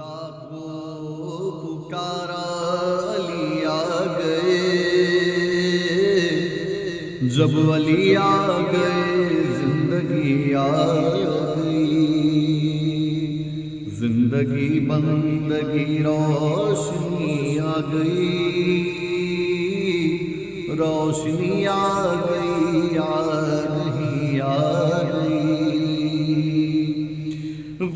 خدا کو پکارا علی آ گئے۔ جب علی آ گئے، زندگی آ گئی۔ زندگی بندگی روشنی آ گئی۔ روشنی آ گئی آ گئی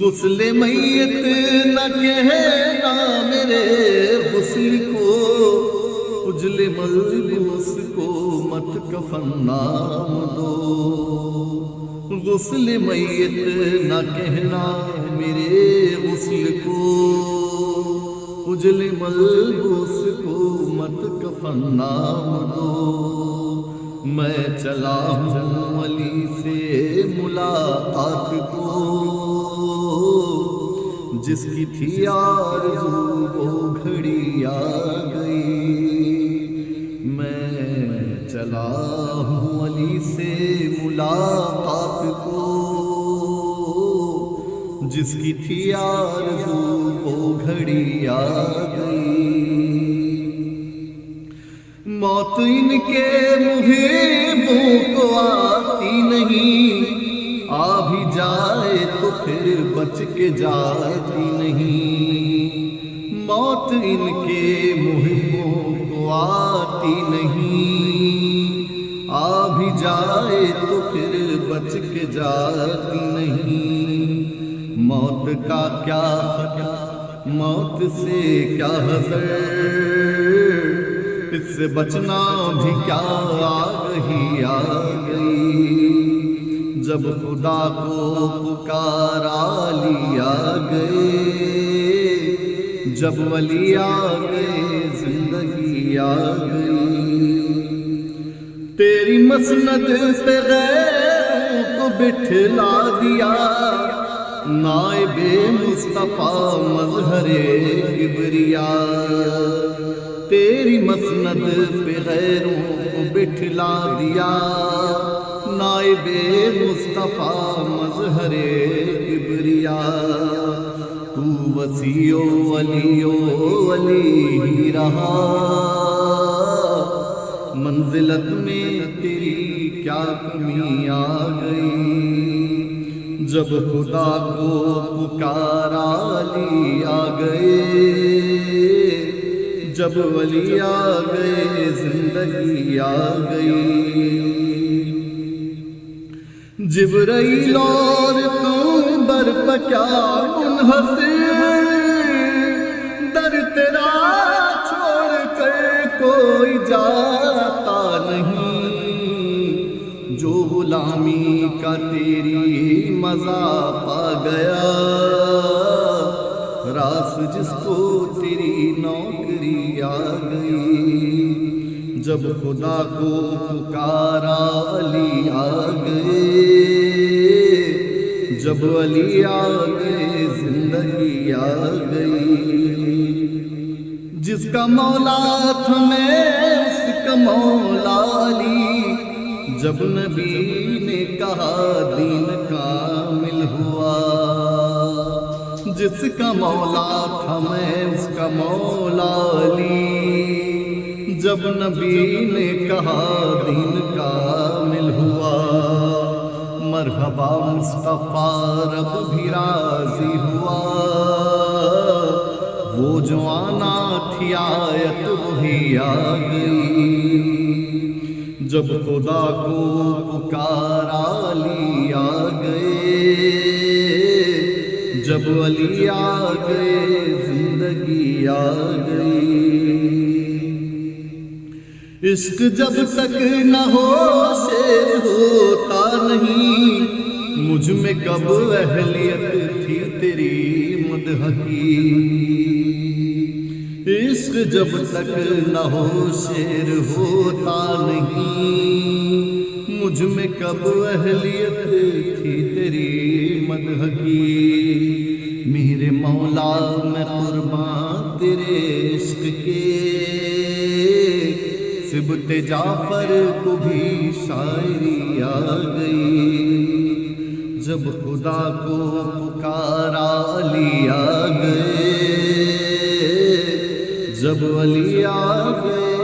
غسل میت نہ کہنا میرے غسل کو، اجل ملبوس کو مت کفن نام دو۔ غسل میت نہ کہنا میرے غسل کو، اجل ملبوس کو مت کفن نام دو۔ میں چلا ہوں علی سے ملاقات کو۔ جس کی تھی آرزو وہ گھڑی آ گئی۔ میں چلا ہوں علی سے ملاقات کو۔ جس کی تھی آرزو وہ گھڑی آ گئی۔ موت ان کے محبوں کو آتی نہیں۔ آ بھی جائے پھر بچ کے جاتی نہیں۔ موت ان کے محبوں کو آتی نہیں۔ آ بھی جائے تو پھر بچ کے جاتی نہیں۔ موت کا کیا خطا موت سے کیا حضر؟ اس سے بچنا بھی کیا آ گئی آ گئی جب خدا کو پکارا لیا گئے، جب ولی آ گئے، زندگی آ گئی۔ تیری مسند سے غیروں کو بٹھلا دیا، نائب مصطفیٰ مظہر کبریا۔ تیری مسند پہ غیروں کو بٹھلا دیا۔ نائب مصطفیٰ مظہر کبریا۔ تو وسیع و ولی و ولی ہی رہا۔ منزلت میں تیری کیا کمی آ گئی۔ جب خدا کو پکارا لی آ گئے۔ جب ولی آ گئے، زندگی آ گئی۔ جبرائیل اور تم بر پکیا منحصر در تیرا چھوڑ کر کوئی جاتا نہیں۔ جو غلامی کا تیری مزہ پا گیا۔ راس جس کو تیری نوکری آ گئی۔ جب خدا کو پکارا علی آ گئے۔ جب علی آ گئے زندگی آ گئی، جس کا مولا تھا میں، اس کا مولا علی، جب نبی نے کہا دین کامل ہوا، جس کا مولا تھا میں، اس کا مولا علی، جب نبی نے کہا دین کامل ہوا۔ مرحبا، مصطفیٰ رب بھی راضی ہوا۔ وہ جو آنا تھی آیت وہی آ گئی۔ جب خدا کو پکارا لی آ گئے، جب علی آ گئے، زندگی آ گئی۔ عشق جب تک نہ ہو، شیر ہوتا نہیں۔ مجھ میں کب اہلیت تھی تیری مدح کی عشق جب تک نہ ہو، شیر ہوتا نہیں۔ مجھ میں کب اہلیت تھی تیری مدح کی میرے مولا میں قربان تیرے عشق کے سبت جعفر کو بھی شاعری آ گئی۔ جب خدا کو پکارا علی آ گئے۔ جب علی آ گئے۔